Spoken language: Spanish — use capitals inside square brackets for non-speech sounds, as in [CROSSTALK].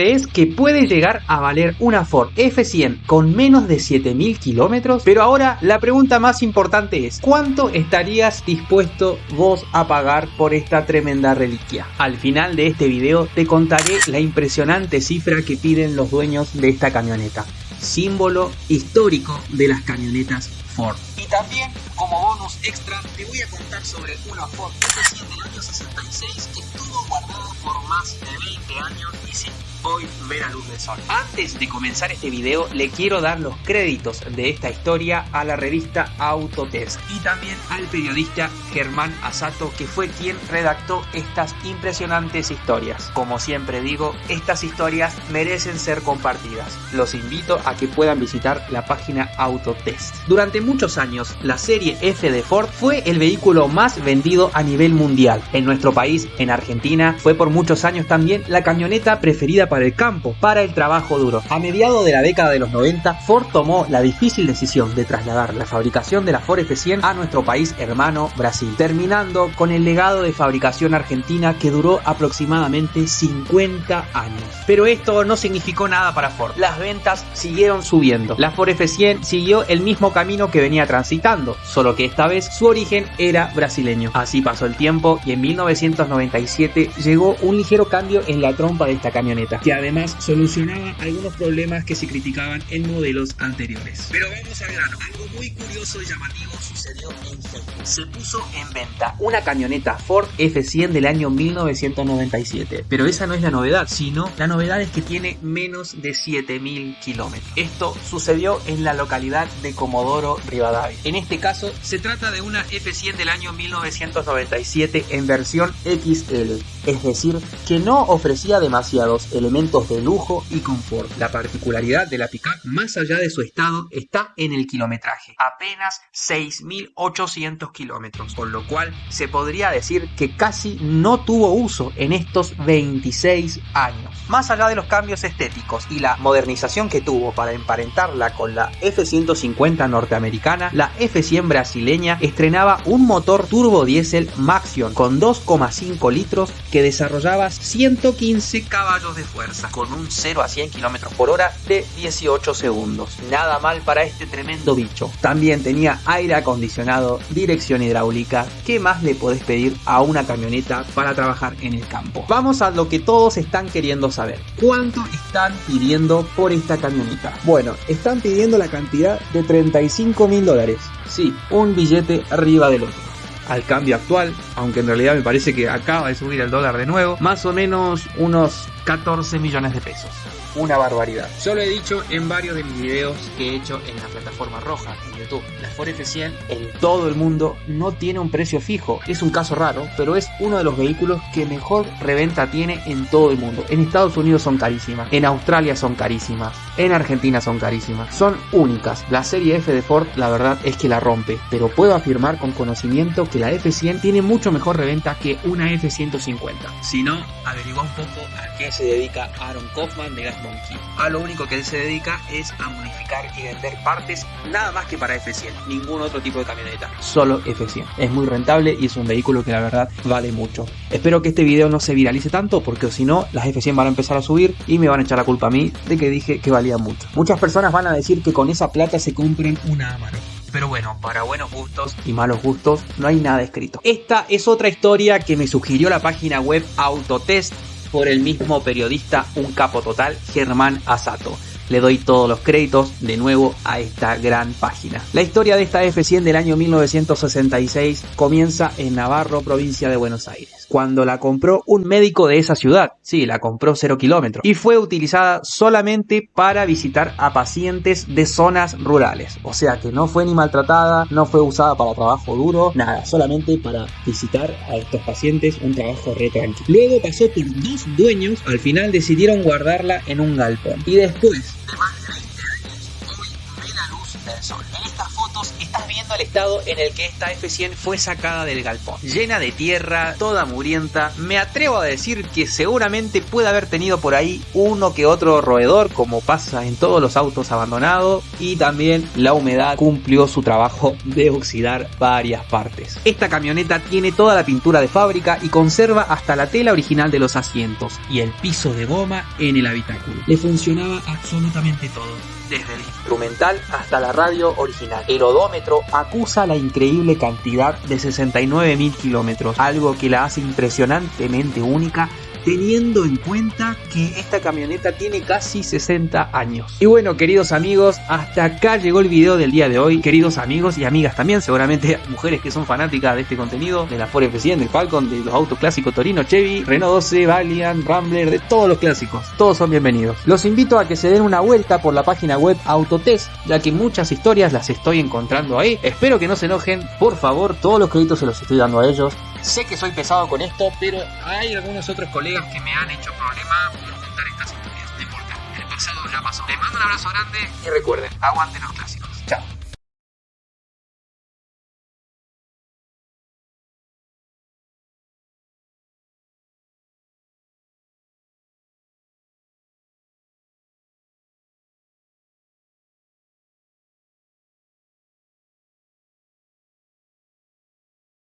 ¿crees que puede llegar a valer una Ford F100 con menos de 7000 kilómetros? Pero ahora la pregunta más importante es, ¿cuánto estarías dispuesto vos a pagar por esta tremenda reliquia? Al final de este video te contaré la impresionante cifra que piden los dueños de esta camioneta, símbolo histórico de las camionetas Ford. Y también, como bonus extra, te voy a contar sobre una Ford F100 del año 66 que estuvo guardada por más de 20 años y sin hoy ver a luz del sol. Antes de comenzar este video, le quiero dar los créditos de esta historia a la revista Autotest y también al periodista Germán Asato, que fue quien redactó estas impresionantes historias. Como siempre digo, estas historias merecen ser compartidas. Los invito a que puedan visitar la página Autotest. Durante muchos años, la serie F de Ford fue el vehículo más vendido a nivel mundial. En nuestro país, en Argentina, fue por muchos años también la camioneta preferida para el campo, para el trabajo duro. A mediados de la década de los 90, Ford tomó la difícil decisión de trasladar la fabricación de la Ford F100 a nuestro país hermano Brasil, terminando con el legado de fabricación argentina que duró aproximadamente 50 años. Pero esto no significó nada para Ford. Las ventas siguieron subiendo. La Ford F100 siguió el mismo camino que venía transitando, solo que esta vez su origen era brasileño. Así pasó el tiempo y en 1997 llegó un ligero cambio en la trompa de esta camioneta que además solucionaba algunos problemas que se criticaban en modelos anteriores. Pero vamos al grano, algo muy curioso y llamativo sucedió en Facebook. Se puso en venta una camioneta Ford F100 del año 1997, pero esa no es la novedad, sino la novedad es que tiene menos de 7000 kilómetros. Esto sucedió en la localidad de Comodoro Rivadavia. En este caso, se trata de una F100 del año 1997 en versión XL, es decir, que no ofrecía demasiados elementos de lujo y confort. La particularidad de la pickup, más allá de su estado, está en el kilometraje, apenas 6.800 kilómetros, con lo cual se podría decir que casi no tuvo uso en estos 26 años. Más allá de los cambios estéticos y la modernización que tuvo para emparentarla con la F-150 norteamericana, la F-100 brasileña estrenaba un motor turbo diésel Maxion con 2,5 litros que desarrollaba 115 caballos de fuerza con un 0 a 100 km por hora de 18 segundos. Nada mal para este tremendo bicho. También tenía aire acondicionado, dirección hidráulica. ¿Qué más le podés pedir a una camioneta para trabajar en el campo? Vamos a lo que todos están queriendo saber. ¿Cuánto están pidiendo por esta camioneta? Bueno, están pidiendo la cantidad de 35 mil dólares. Sí, un billete arriba del otro al cambio actual, aunque en realidad me parece que acaba de subir el dólar de nuevo, más o menos unos 14 millones de pesos una barbaridad. Yo lo he dicho en varios de mis videos que he hecho en la plataforma roja, en YouTube. La Ford F100 en todo el mundo no tiene un precio fijo. Es un caso raro, pero es uno de los vehículos que mejor reventa tiene en todo el mundo. En Estados Unidos son carísimas, en Australia son carísimas, en Argentina son carísimas. Son únicas. La serie F de Ford, la verdad es que la rompe, pero puedo afirmar con conocimiento que la F100 tiene mucho mejor reventa que una F150. Si no, averigua un poco a qué se dedica Aaron Kaufman de Gas Monkey. A lo único que él se dedica es a modificar y vender partes nada más que para F100, ningún otro tipo de camioneta, solo F100. Es muy rentable y es un vehículo que la verdad vale mucho. Espero que este video no se viralice tanto porque si no las F100 van a empezar a subir y me van a echar la culpa a mí de que dije que valía mucho. Muchas personas van a decir que con esa plata se compren una Amaro. Pero bueno, para buenos gustos y malos gustos no hay nada escrito. Esta es otra historia que me sugirió la página web Autotest por el mismo periodista Un Capo Total, Germán Asato. Le doy todos los créditos de nuevo a esta gran página. La historia de esta F100 del año 1966 comienza en Navarro, provincia de Buenos Aires, cuando la compró un médico de esa ciudad. Sí, la compró 0 kilómetros. Y fue utilizada solamente para visitar a pacientes de zonas rurales. O sea que no fue ni maltratada, no fue usada para trabajo duro, nada, solamente para visitar a estos pacientes un trabajo re tranquilo. Luego pasó por dos dueños, al final decidieron guardarla en un galpón. Y después más de 20 años, hoy ve la luz del sol. En estas mostrando el estado en el que esta F100 fue sacada del galpón. Llena de tierra, toda murienta, me atrevo a decir que seguramente puede haber tenido por ahí uno que otro roedor, como pasa en todos los autos abandonados, y también la humedad cumplió su trabajo de oxidar varias partes. Esta camioneta tiene toda la pintura de fábrica y conserva hasta la tela original de los asientos y el piso de goma en el habitáculo. Le funcionaba absolutamente todo, desde el instrumental hasta la radio original. El odómetro acusa la increíble cantidad de 69.000 kilómetros, algo que la hace impresionantemente única teniendo en cuenta que esta camioneta tiene casi 60 años. Y bueno, queridos amigos, hasta acá llegó el video del día de hoy. Queridos amigos y amigas también, seguramente [LAUGHS] mujeres que son fanáticas de este contenido, de la Ford F100, del Falcon, de los autos clásicos Torino, Chevy, Renault 12, Valiant, Rambler, de todos los clásicos. Todos son bienvenidos. Los invito a que se den una vuelta por la página web Autotest, ya que muchas historias las estoy encontrando ahí. Espero que no se enojen, por favor, todos los créditos se los estoy dando a ellos. Sé que soy pesado con esto, pero hay algunos otros colegas que me han hecho problema por contar estas historias. No importa, el pasado ya pasó. Les mando un abrazo grande y recuerden, aguanten los clásicos. Chao.